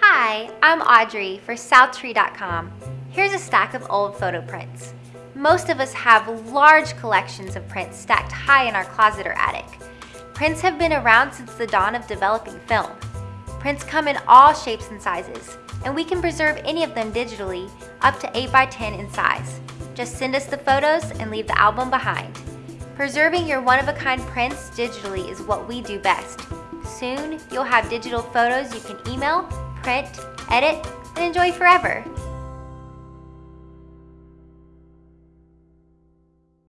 Hi, I'm Audrey for SouthTree.com. Here's a stack of old photo prints. Most of us have large collections of prints stacked high in our closet or attic. Prints have been around since the dawn of developing film. Prints come in all shapes and sizes, and we can preserve any of them digitally up to 8x10 in size. Just send us the photos and leave the album behind. Preserving your one-of-a-kind prints digitally is what we do best. Soon, you'll have digital photos you can email, print, edit, and enjoy forever.